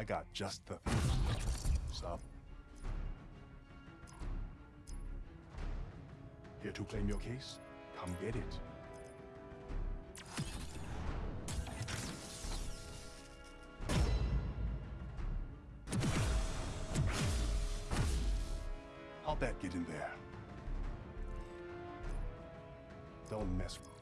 I got just the Sup? Here to claim your case? Come get it. How'd that get in there? Don't mess with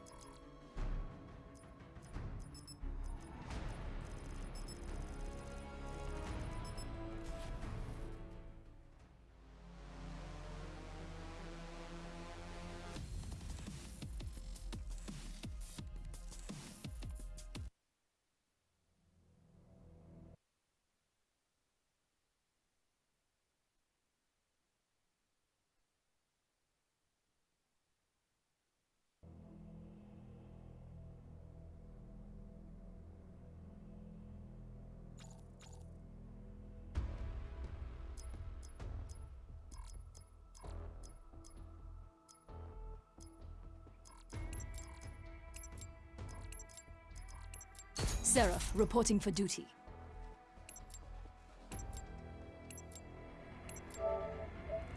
Seraph, reporting for duty.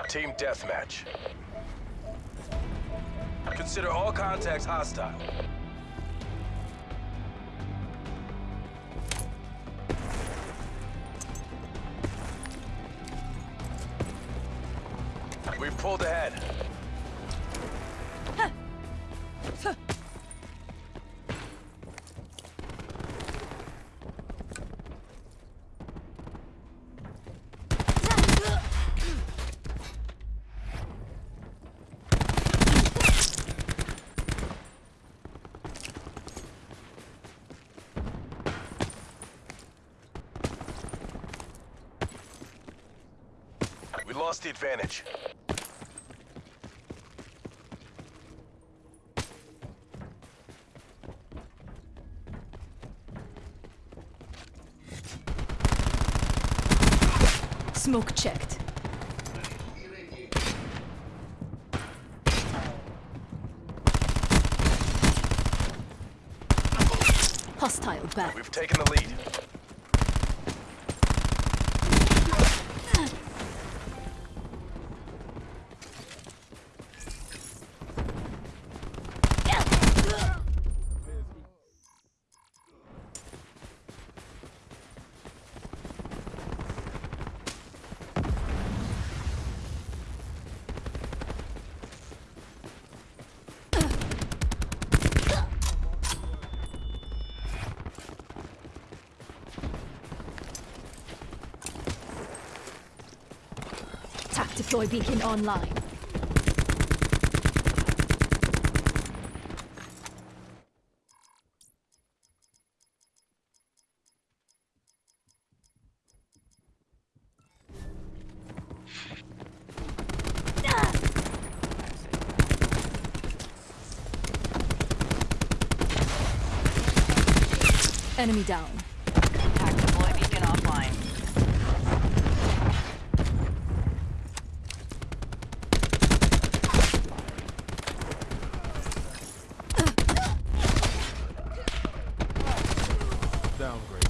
Team Deathmatch. Consider all contacts hostile. We've pulled ahead. Lost the advantage. Smoke checked. Hostile back. We've taken the lead. Deploy beacon online. Enemy down. Tac deploy beacon offline. Downgrade.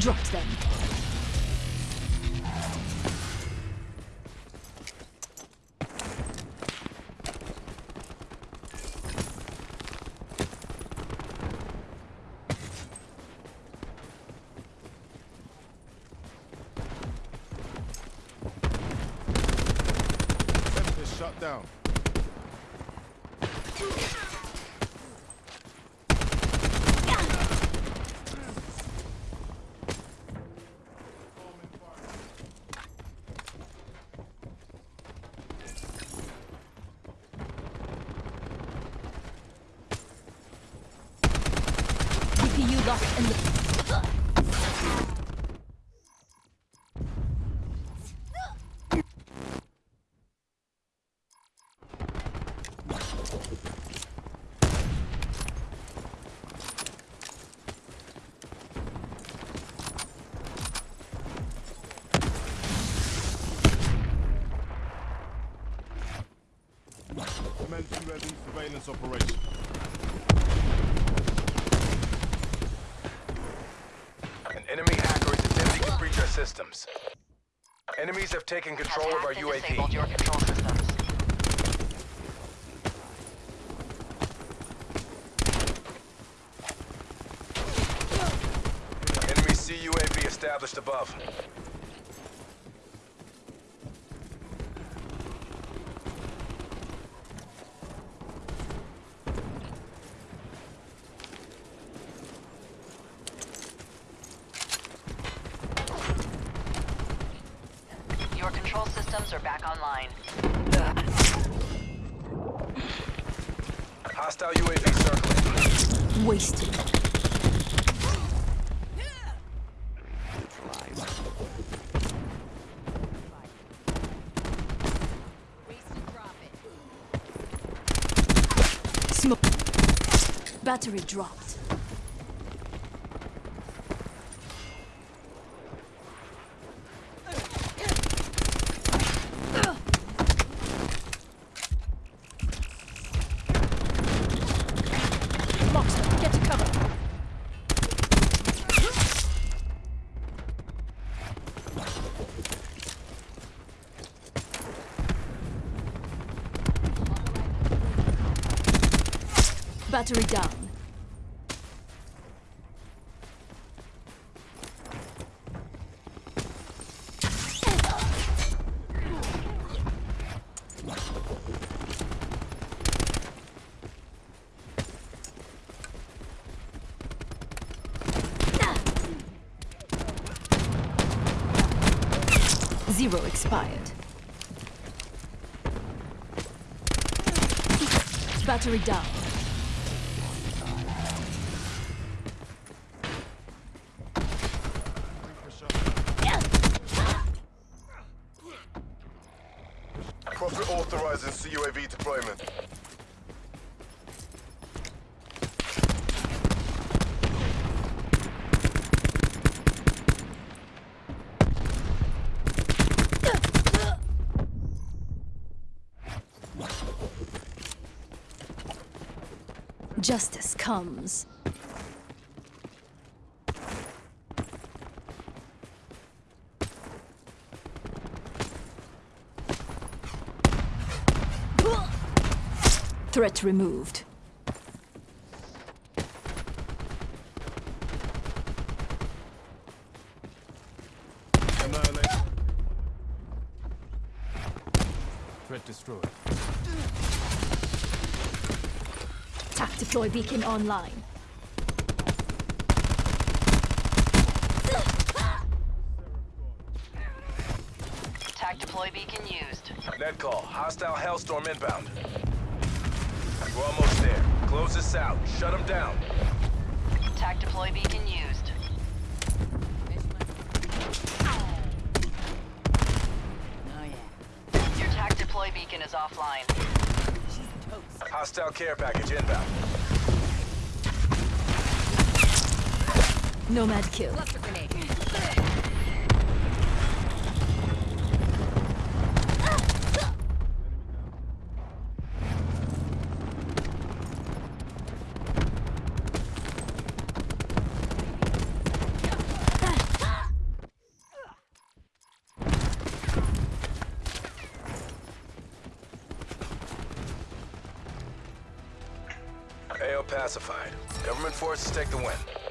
Dropped them. Down. Locked in the... An enemy hacker is attempting to breach our systems. Enemies have taken control have of our UAV. Established above. Your control systems are back online. Hostile UAV circling. Wasted. Smoke. Battery dropped. Monster, get to cover. Battery down. Zero expired. Battery down. CUAV deployment. Justice comes. Threat removed. Threat destroyed. TAC deploy beacon online. Attack deploy beacon used. Net call. Hostile Hellstorm inbound. We're almost there. Close this out. Shut them down. Attack deploy beacon used. Oh, yeah. Your attack deploy beacon is offline. Hostile care package inbound. Nomad kill. Pacified. Government forces take the win.